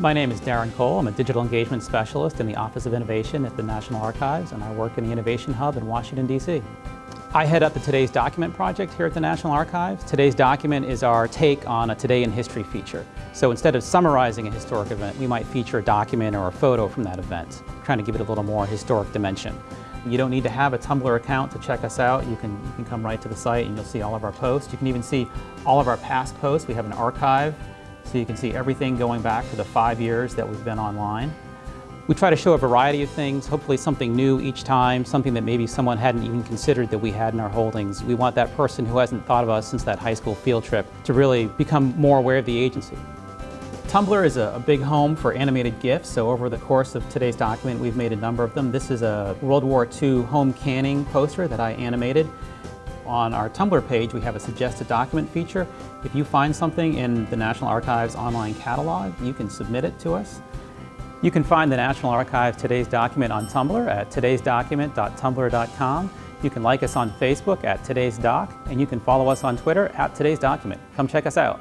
My name is Darren Cole. I'm a Digital Engagement Specialist in the Office of Innovation at the National Archives, and I work in the Innovation Hub in Washington, D.C. I head up the Today's Document project here at the National Archives. Today's Document is our take on a Today in History feature. So instead of summarizing a historic event, we might feature a document or a photo from that event, trying to give it a little more historic dimension. You don't need to have a Tumblr account to check us out. You can, you can come right to the site and you'll see all of our posts. You can even see all of our past posts. We have an archive, so you can see everything going back to the five years that we've been online. We try to show a variety of things, hopefully something new each time, something that maybe someone hadn't even considered that we had in our holdings. We want that person who hasn't thought of us since that high school field trip to really become more aware of the agency. Tumblr is a, big home for animated GIFs, so over the course of today's document we've made a number of them. This is a World War II home canning poster that I animated. On our Tumblr page we have a suggested document feature. If you find something in the National Archives online catalog, you can submit it to us. You can find the National Archives Today's Document on Tumblr at todaysdocument.tumblr.com. You can like us on Facebook at Today's Doc, and you can follow us on Twitter at Today's Document. Come check us out.